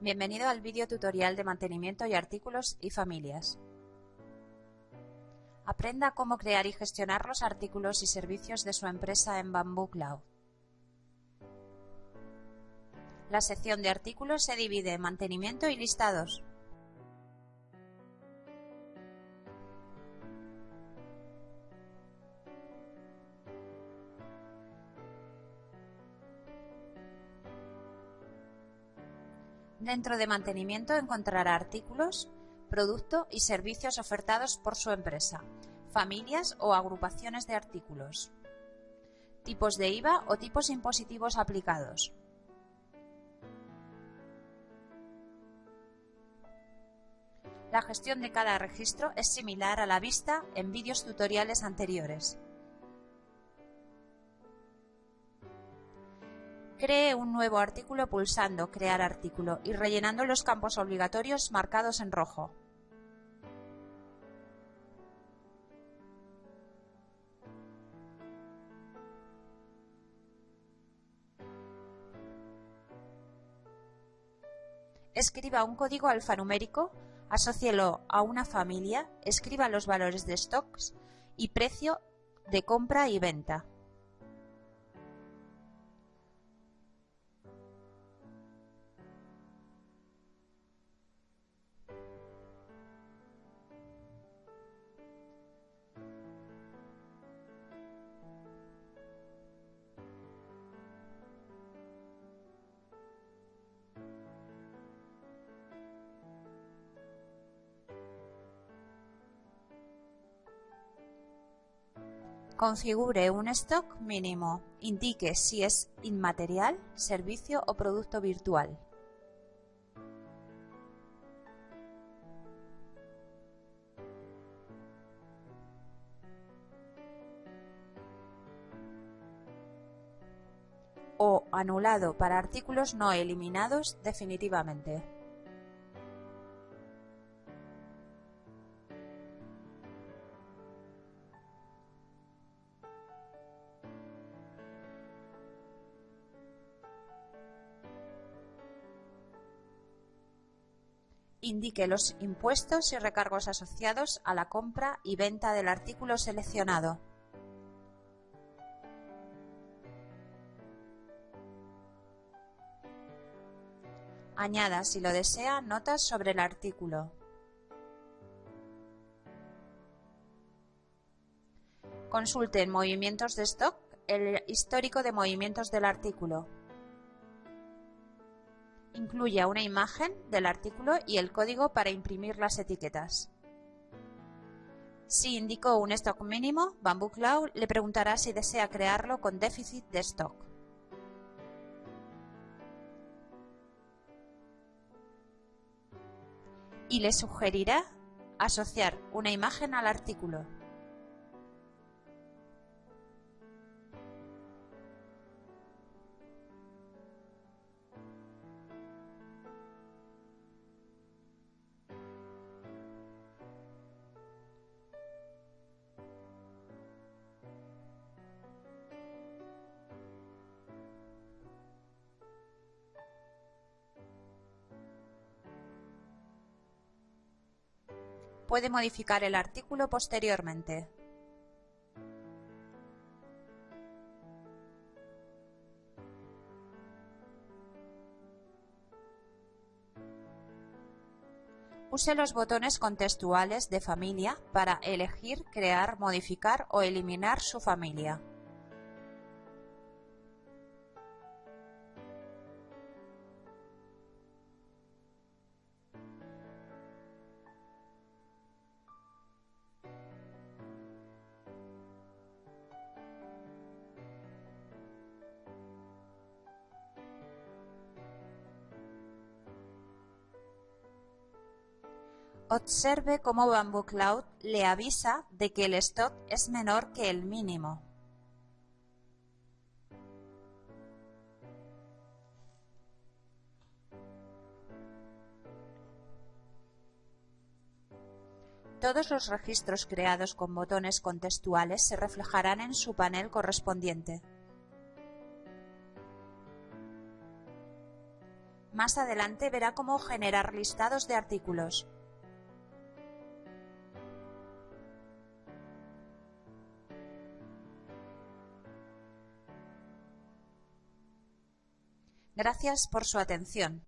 Bienvenido al vídeo tutorial de mantenimiento y artículos y familias. Aprenda cómo crear y gestionar los artículos y servicios de su empresa en Bamboo Cloud. La sección de artículos se divide en mantenimiento y listados. Dentro de mantenimiento encontrará artículos, producto y servicios ofertados por su empresa, familias o agrupaciones de artículos, tipos de IVA o tipos impositivos aplicados. La gestión de cada registro es similar a la vista en vídeos tutoriales anteriores. Cree un nuevo artículo pulsando Crear artículo y rellenando los campos obligatorios marcados en rojo. Escriba un código alfanumérico, asócielo a una familia, escriba los valores de stocks y precio de compra y venta. Configure un stock mínimo. Indique si es inmaterial, servicio o producto virtual. o anulado para artículos no eliminados definitivamente. Indique los impuestos y recargos asociados a la compra y venta del artículo seleccionado. Añada, si lo desea, notas sobre el artículo. Consulte en Movimientos de stock el histórico de movimientos del artículo. Incluya una imagen del artículo y el código para imprimir las etiquetas. Si indicó un stock mínimo, Bamboo Cloud le preguntará si desea crearlo con déficit de stock. Y le sugerirá asociar una imagen al artículo. Puede modificar el artículo posteriormente. Use los botones contextuales de familia para elegir, crear, modificar o eliminar su familia. Observe cómo Bamboo Cloud le avisa de que el stock es menor que el mínimo. Todos los registros creados con botones contextuales se reflejarán en su panel correspondiente. Más adelante verá cómo generar listados de artículos. Gracias por su atención.